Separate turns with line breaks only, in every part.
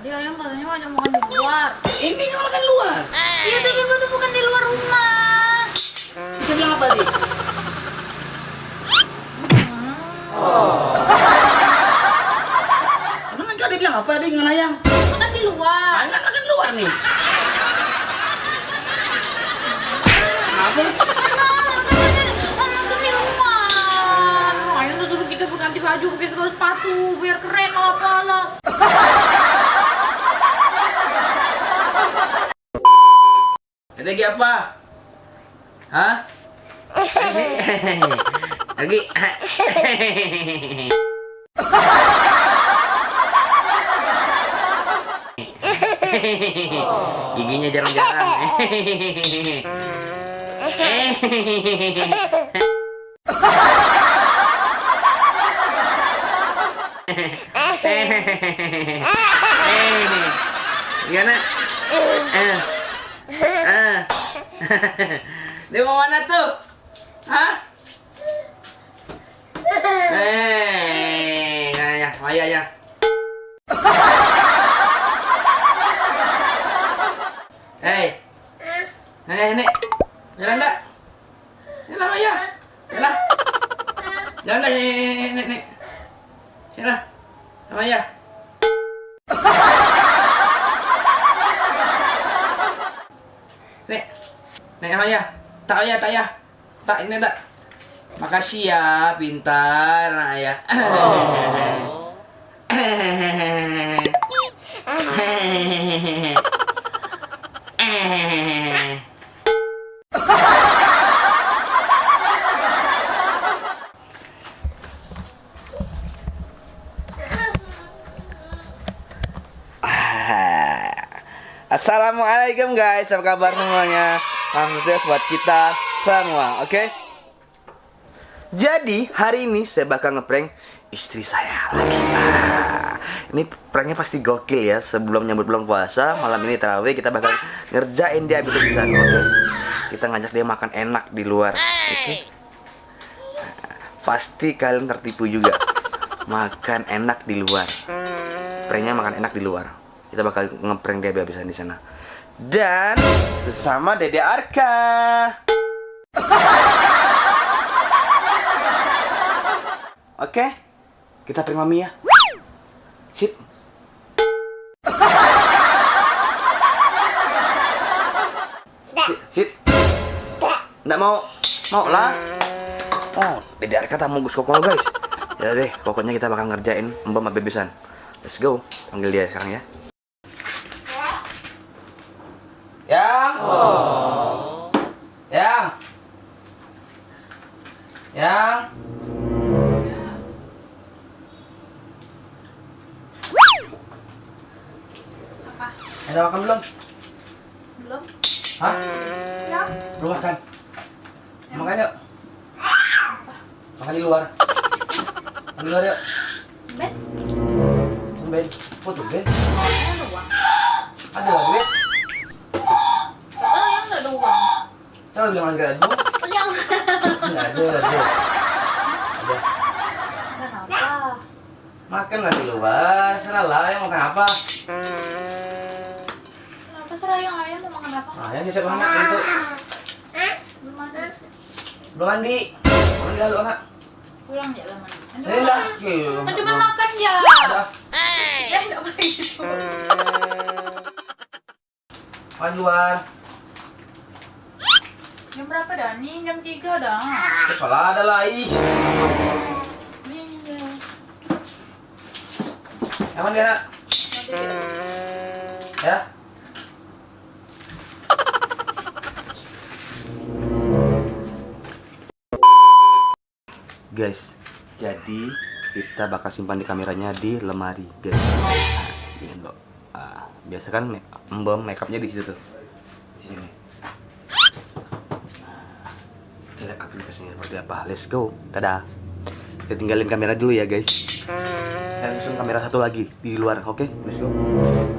Tadi ayam katanya ngajak makan di luar.
Ini kan makan luar.
Iya tapi gua tuh bukan di luar rumah.
Kita bilang apa tadi?
Hmm.
Emang enggak dia bilang apa dia dengan ayam?
Makan di luar.
Ayam kan makan luar nih. Apa?
Kita berganti baju, pakai segala sepatu, biar keren lah apalah.
Lagi apa? Hah? Lagi Giginya jarang-jarang. Gimana? Eh. Dia mau mana tuh? Hah? Eh, ya ya, ayah ya. Hei. Nenek, nenek. Jalan enggak? Jalan ayah. Jalan. Jalan enggak, nenek, nenek, nenek. Sini Sama ayah. Nek, nek ayah, tak ayah, tak ayah, tak ini tak. Makasih ya, pintar anak ayah. Assalamualaikum guys, apa kabar semuanya? Salam sukses buat kita semua, oke? Jadi hari ini saya bakal ngeprank istri saya lagi. Ah, ini pranknya pasti gokil ya. Sebelum nyambut bulan puasa, malam ini tarawih kita bakal ngerjain dia habis bisa, oke? Kita ngajak dia makan enak di luar, oke? Pasti kalian tertipu juga. Makan enak di luar. Pranknya makan enak di luar. Kita bakal ngeprank dia habis-habisan di sana. Dan bersama Dede Arka. Oke, kita prank mami ya. Sip. Sip, sip. Nggak mau, mau lah. Oh, Dede Arka tamu Gus Koko guys. Ya deh, pokoknya kita bakal ngerjain mbak mbak bebesan. Let's go, panggil dia sekarang ya. Yang. Yang. Yang.
Apa?
Ada makan belum?
Belum?
Hah? Belum makan. Makan yuk. Makan di luar. Makan di luar yuk.
Ben?
Ben. Oh tuh Ben.
Ada
lah Ben.
Kata ayam nggak ada uang.
Tahu bilang lagi ada dulu.
Ayam.
Ada, ada, ada. Ada.
Kenapa?
Makan lah di luar. Serah lah yang makan apa.
Kenapa sih ayam ayam mau makan apa?
Nah, yang siapa anak itu?
Belum ada.
Belum mandi. Mandi lalu anak.
Pulang ya lama.
Eh dah.
Cuma makan ya.
Dah.
Ya nggak boleh gitu.
Makan di luar.
Jam berapa dah? Nih jam 3 dah.
Kepala ada lah. ih.
Nih ya.
Yang mana dia nak? Ya. Guys, jadi kita bakal simpan di kameranya di lemari, guys. Ini loh. Ah, biasa kan embom makeupnya di situ tuh. Di sini. Nah, kita lihat aplikasinya seperti apa. Let's go. Dadah. Kita tinggalin kamera dulu ya, guys. Saya susun kamera satu lagi di luar, oke? Let's go.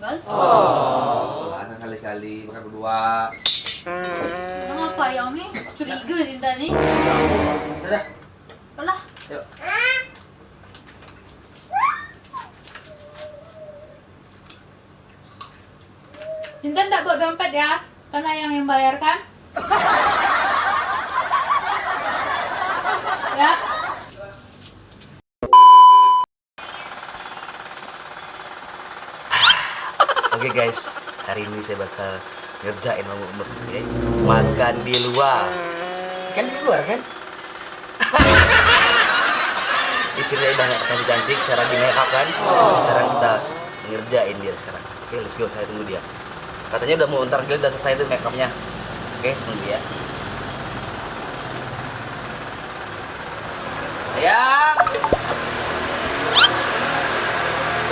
Kok ditinggal?
Oh, lah kali-kali makan berdua.
Kenapa ya, Mi? Curiga Sinta nih.
Dadah.
Alah,
Yuk.
Intan tak bawa dompet ya, karena yang yang bayar kan? ya.
Oke guys, hari ini saya bakal ngerjain mau umur ya. Makan di luar. Kan di luar kan? Istrinya udah nggak akan cantik, cara di make up kan? Sekarang kita ngerjain dia sekarang. Oke, let's go. Saya tunggu dia. Katanya udah mau ntar dia udah selesai tuh make upnya. Oke, tunggu ya.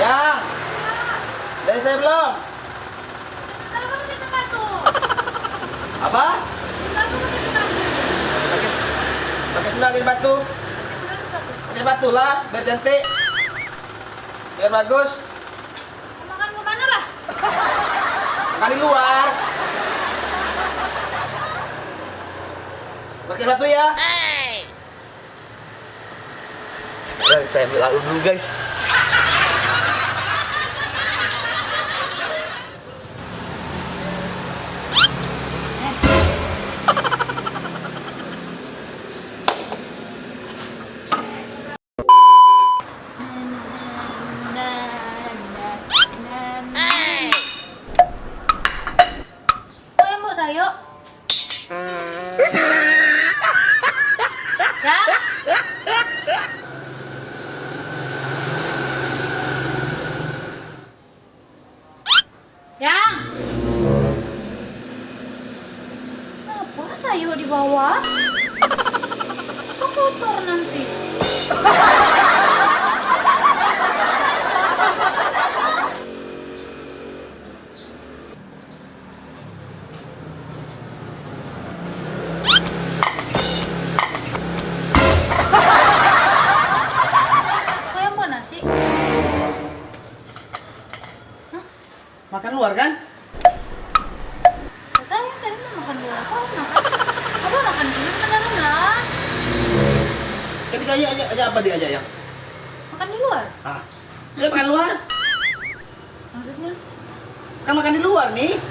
Sayang! Dari saya belum?
Tempat tuh,
Apa?
tempat.
Pakai pakai sendal pakai batu. Pakai batu lah, biar cantik. Biar bagus.
Makan ke mana, Bah?
Makan di luar. Pakai batu ya. Sekarang saya ambil lalu dulu guys.
Kok kotor nanti?
Makan luar kan?
Gak tahu tadi mau makan dulu apa makan? Apa makan dulu makan dalam lah?
Ketika aja aja aja apa dia aja yang?
Makan di luar?
Ah. Dia makan luar.
Maksudnya?
Kan makan di luar nih.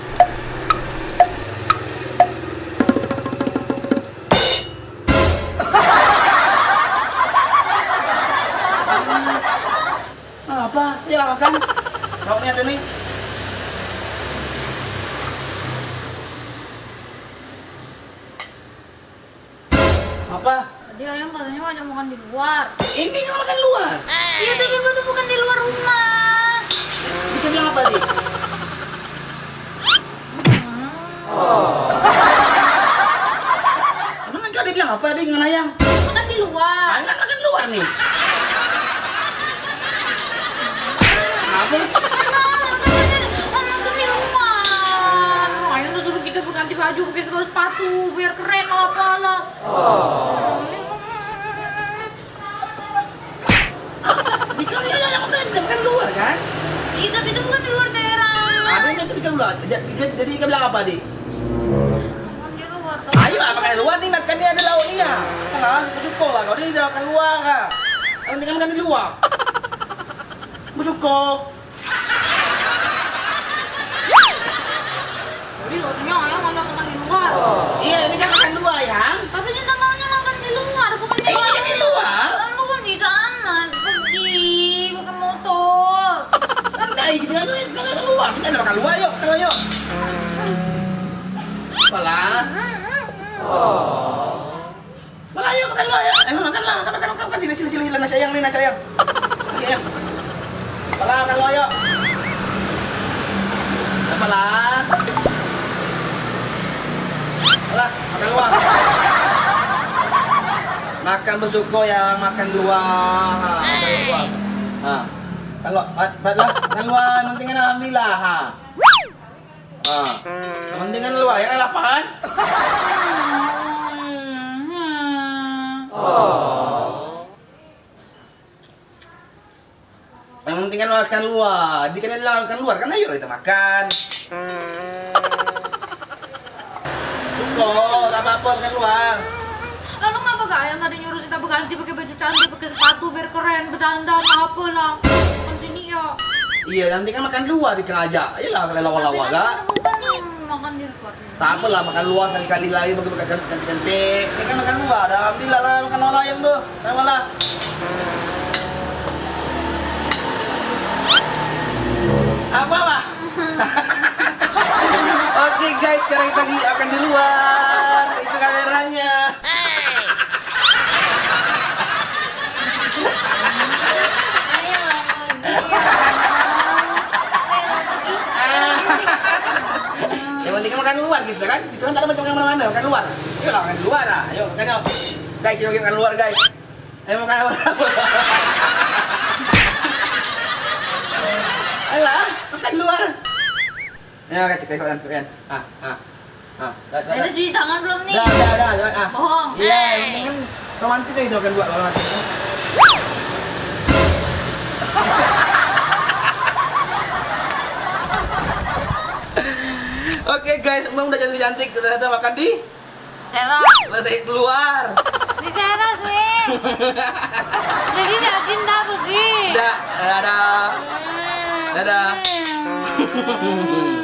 Ah, apa? Ya makan. Mau ada nih. Apa?
Tadi ayam katanya ngajak makan di luar.
Ini kan makan luar.
Iya tapi gua tuh bukan di luar rumah.
Kita bilang apa nih?
Hmm.
Emang kan dia bilang apa dia dengan ayam?
Makan di luar.
Ah, kan makan luar nih. Apa?
Ayam kita ganti baju, pakai sepatu, biar keren lah apalah.
Di Jadi jadi dia bilang apa di?
Makan di luar.
Ayo makan di luar nih makan dia ada lauknya. Kan? Bersyukur lah kalau dia tidak makan luar kan. Yang penting kan makan di luar. Bersyukur.
Jadi katanya ayam ngajak makan di luar.
Iya ini kan makan
Kan
makan luar. Kita makan yuk. Yuk. Yuk makan ya. Eh makan lah, makan makan nasi sayang nih nasi ya. Luar yuk. Makan. Makan bersyukur ya, makan luar. Makan. Kalau baiklah, makan luar, yang penting kan alhamdulillah. Ha. Ha. Yang penting kan luar, ya lapan. Yang penting kan luar. Di kan dia makan luar kan ayo kita makan. Cukup, tak apa-apa makan luar.
Lalu ngapa gak yang tadi nyuruh kita berganti pakai baju cantik, pakai sepatu biar keren, berdandan, apa lah.
Iya, nanti kan makan luar di kerajaan. Ayolah kalau lawa-lawa gak.
kan makan di luar.
Tak apalah makan luar sekali-kali lagi bagi makan cantik-cantik. Ini kan makan luar. Alhamdulillah lah makan luar yang tuh. Apalah. Apa pak? Oke guys, sekarang kita akan di luar. Itu kameranya.
Ayo lah,
Yang penting kan makan luar gitu kan. Itu kan tak ada macam makan mana-mana, makan luar. Ayo lah makan luar lah. Ayo makan yuk. Guys, kita makan luar guys. Ayo makan luar. Ayolah, makan luar. Ya, guys, kita ikut kan. Ah, ah. Ah, dah, dah,
Ada
dah.
cuci tangan belum nih?
Dah, dah, dah, ah.
Bohong.
Iya,
Eh.
yang penting kan romantis aja makan luar, romantis. Oke guys, emang udah jadi cantik, datang makan di
Teras.
lantai keluar.
Di teras nih. Jadi yakin dah pergi.
Dadah, dadah. Dadah.